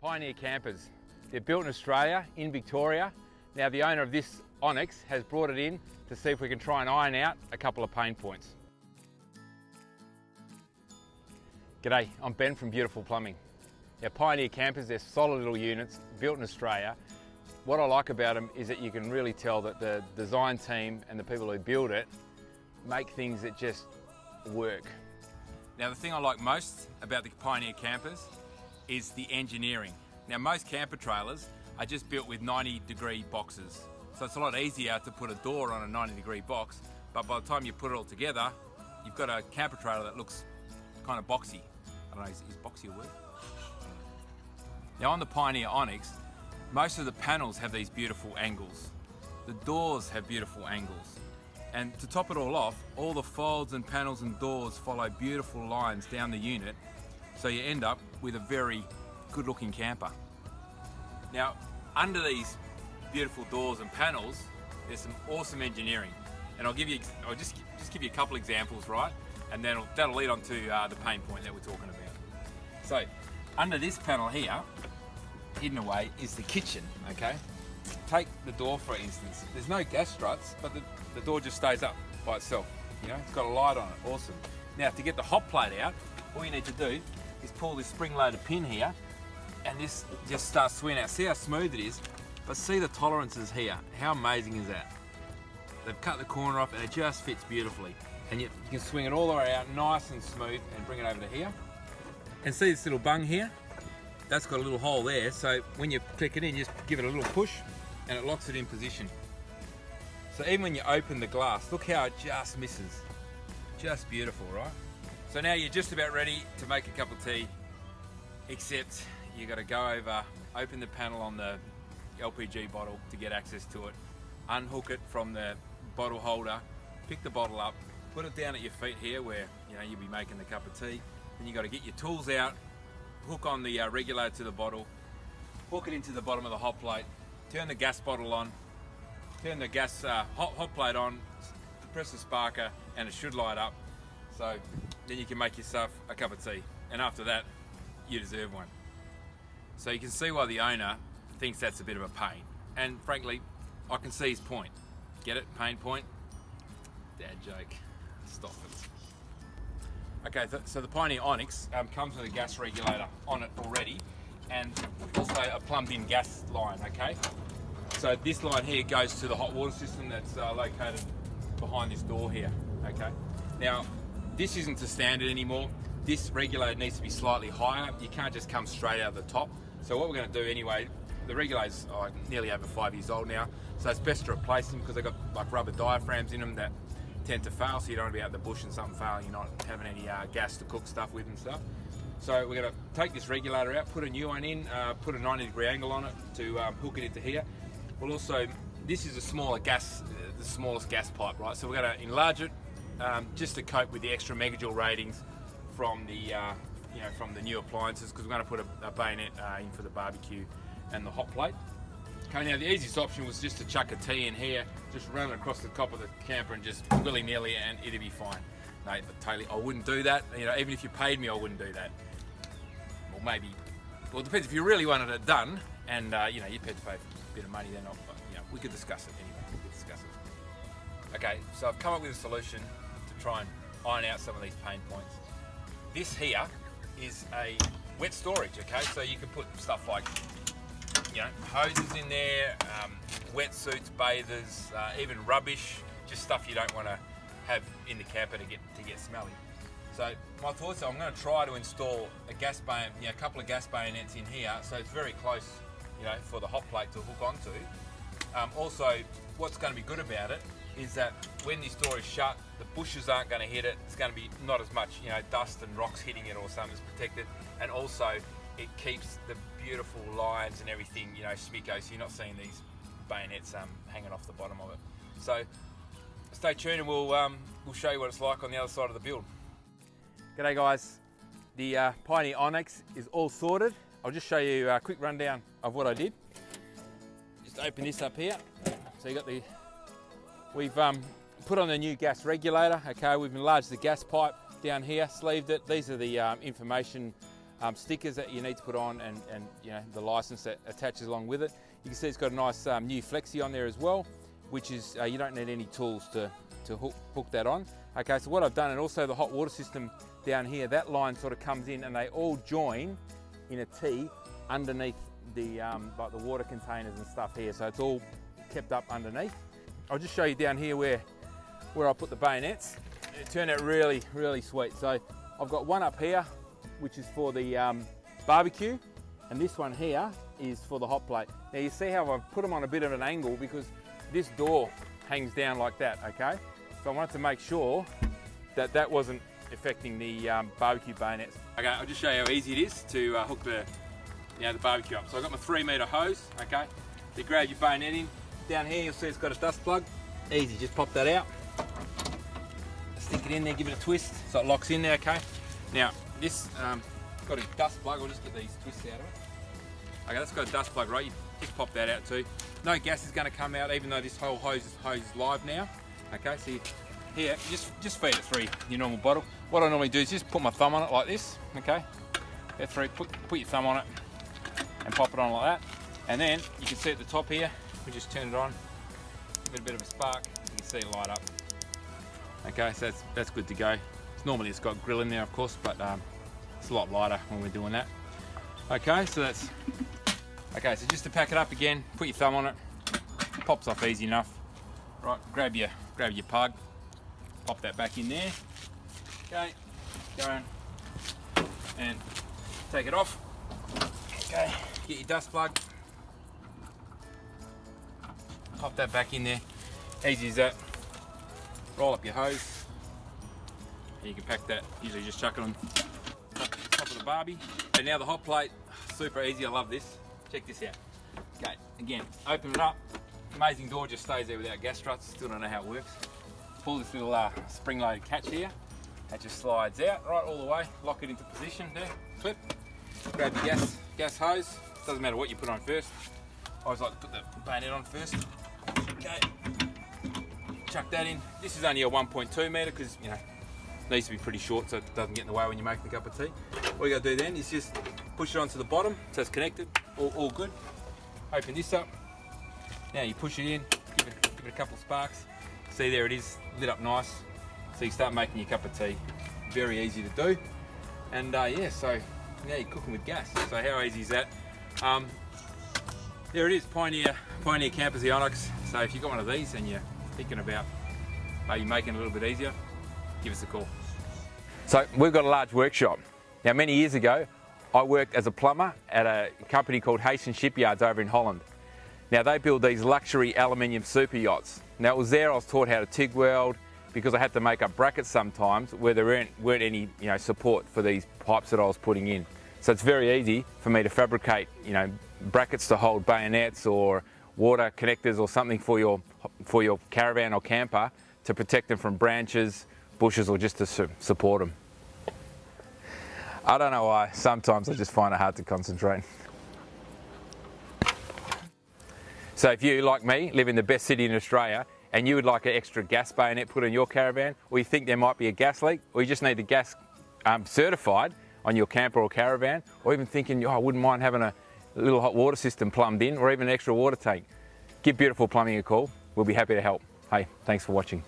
Pioneer Campers. They're built in Australia, in Victoria. Now the owner of this Onyx has brought it in to see if we can try and iron out a couple of pain points. G'day, I'm Ben from Beautiful Plumbing. Now Pioneer Campers, they're solid little units built in Australia. What I like about them is that you can really tell that the design team and the people who build it make things that just work. Now the thing I like most about the Pioneer Campers is the engineering. Now most camper trailers are just built with 90 degree boxes. So it's a lot easier to put a door on a 90 degree box, but by the time you put it all together, you've got a camper trailer that looks kind of boxy. I don't know, is, is boxy a word? Now on the Pioneer Onyx, most of the panels have these beautiful angles. The doors have beautiful angles. And to top it all off, all the folds and panels and doors follow beautiful lines down the unit, so you end up with a very good looking camper. Now, under these beautiful doors and panels, there's some awesome engineering. And I'll give you, I'll just, just give you a couple examples, right? And then that'll lead on to uh, the pain point that we're talking about. So, under this panel here, hidden away, is the kitchen, okay? Take the door for instance. There's no gas struts, but the, the door just stays up by itself. You know, it's got a light on it, awesome. Now to get the hot plate out, all you need to do is pull this spring-loaded pin here and this just starts swinging out. See how smooth it is? But see the tolerances here. How amazing is that? They've cut the corner off and it just fits beautifully. And you, you can swing it all the way out nice and smooth and bring it over to here. And see this little bung here? That's got a little hole there, so when you click it in, just give it a little push and it locks it in position. So even when you open the glass, look how it just misses. Just beautiful, right? So now you're just about ready to make a cup of tea, except you got to go over, open the panel on the LPG bottle to get access to it, unhook it from the bottle holder, pick the bottle up, put it down at your feet here where you know you'll be making the cup of tea. Then you got to get your tools out, hook on the uh, regulator to the bottle, hook it into the bottom of the hot plate, turn the gas bottle on, turn the gas uh, hot, hot plate on, press the sparker and it should light up. So then you can make yourself a cup of tea. And after that, you deserve one. So you can see why the owner thinks that's a bit of a pain. And frankly, I can see his point. Get it? Pain point? Dad joke. Stop it. Okay, so the Pioneer Onyx um, comes with a gas regulator on it already and also a plumbed in gas line, okay? So this line here goes to the hot water system that's uh, located behind this door here, okay? Now, this isn't the standard anymore. This regulator needs to be slightly higher. You can't just come straight out of the top. So what we're gonna do anyway, the regulator's oh, nearly over five years old now, so it's best to replace them because they've got like rubber diaphragms in them that tend to fail, so you don't want to be out in the bush and something fail, you're not having any uh, gas to cook stuff with and stuff. So we're going to take this regulator out, put a new one in, uh, put a 90 degree angle on it to um, hook it into here. We'll also, this is a smaller gas, uh, the smallest gas pipe, right? So we're going to enlarge it um, just to cope with the extra megajoule ratings from the, uh, you know, from the new appliances because we're going to put a, a bayonet uh, in for the barbecue and the hot plate. Okay, now the easiest option was just to chuck a T in here, just run it across the top of the camper and just willy-nilly and it'd be fine. No, totally, I wouldn't do that. You know, even if you paid me, I wouldn't do that. Well, maybe, well, it depends if you really wanted it done and, uh, you know, you're prepared to pay a bit of money then, I'll, you know, we could discuss it anyway, we could discuss it. Okay, so I've come up with a solution try and iron out some of these pain points. This here is a wet storage, okay? So you can put stuff like you know, hoses in there, um, wetsuits, bathers, uh, even rubbish, just stuff you don't want to have in the camper to get to get smelly. So my thoughts are I'm going to try to install a gas bayonet, you know, a couple of gas bayonets in here, so it's very close, you know, for the hot plate to hook onto. Um, also, what's going to be good about it is that when this door is shut, the bushes aren't going to hit it. It's going to be not as much, you know, dust and rocks hitting it or something. It's protected, and also it keeps the beautiful lines and everything, you know, smicko, so you're not seeing these bayonets um, hanging off the bottom of it. So stay tuned and we'll, um, we'll show you what it's like on the other side of the build. G'day guys, the uh, Pioneer Onyx is all sorted. I'll just show you a quick rundown of what I did. Just open this up here. So you got the, we've um, put on the new gas regulator. Okay, we've enlarged the gas pipe down here, sleeved it. These are the um, information um, stickers that you need to put on and, and you know the license that attaches along with it. You can see it's got a nice um, new flexi on there as well, which is uh, you don't need any tools to, to hook, hook that on. Okay, so what I've done, and also the hot water system down here, that line sort of comes in and they all join in a T underneath the um, like the water containers and stuff here. So it's all kept up underneath. I'll just show you down here where where I put the bayonets. It turned out really, really sweet. So I've got one up here, which is for the um, barbecue, and this one here is for the hot plate. Now you see how I've put them on a bit of an angle because this door hangs down like that, okay? So I wanted to make sure that that wasn't affecting the um, barbecue bayonets. Okay, I'll just show you how easy it is to uh, hook the, you know, the barbecue up. So I've got my three meter hose, okay? You grab your bayonet in. Down here you'll see it's got a dust plug. Easy, just pop that out. Stick it in there, give it a twist so it locks in there, okay? Now, this um, got a dust plug, I'll just get these twists out of it. Okay, that's got a dust plug, right? You just pop that out too. No gas is gonna come out even though this whole hose is, hose is live now. Okay, so you, here, just, just feed it through your normal bottle. What I normally do is just put my thumb on it like this, okay? Get through, put, put your thumb on it and pop it on like that. And then you can see at the top here, we just turn it on, give it a bit of a spark, you can see it light up. Okay, so that's, that's good to go. It's normally it's got grill in there, of course, but um, it's a lot lighter when we're doing that. Okay, so that's, okay, so just to pack it up again, put your thumb on it, pops off easy enough. Right, grab your, grab your plug, pop that back in there. Okay, go and take it off. Okay, get your dust plug, pop that back in there. Easy as that. Roll up your hose. and You can pack that, usually just chuck it on top, of the barbie. And now the hot plate, super easy, I love this. Check this out. Okay, again, open it up. Amazing door just stays there without gas struts. Still don't know how it works. Pull this little uh, spring-loaded catch here. That just slides out right all the way. Lock it into position there. Clip. Grab your gas gas hose. Doesn't matter what you put on first. I always like to put the bayonet on first. Okay. Chuck that in. This is only a 1.2 meter because you know needs to be pretty short so it doesn't get in the way when you make a cup of tea. All you gotta do then is just push it onto the bottom so it's connected. All, all good. Open this up. Now you push it in. Give it, give it a couple of sparks. See there it is, lit up nice. So you start making your cup of tea. Very easy to do. And uh, yeah, so now you're cooking with gas. So how easy is that? Um, there it is, Pioneer, Pioneer Campers Onyx. So if you've got one of these and you're thinking about maybe making it a little bit easier, give us a call. So we've got a large workshop. Now many years ago, I worked as a plumber at a company called Heesen Shipyards over in Holland. Now they build these luxury aluminium super yachts. Now it was there I was taught how to TIG weld because I had to make up brackets sometimes where there weren't, weren't any you know, support for these pipes that I was putting in. So it's very easy for me to fabricate you know, brackets to hold bayonets or water connectors or something for your, for your caravan or camper to protect them from branches, bushes or just to su support them. I don't know why, sometimes I just find it hard to concentrate. So if you, like me, live in the best city in Australia and you would like an extra gas bayonet put in your caravan or you think there might be a gas leak or you just need the gas um, certified on your camper or caravan or even thinking, oh, I wouldn't mind having a little hot water system plumbed in or even an extra water tank, give Beautiful Plumbing a call. We'll be happy to help. Hey, thanks for watching.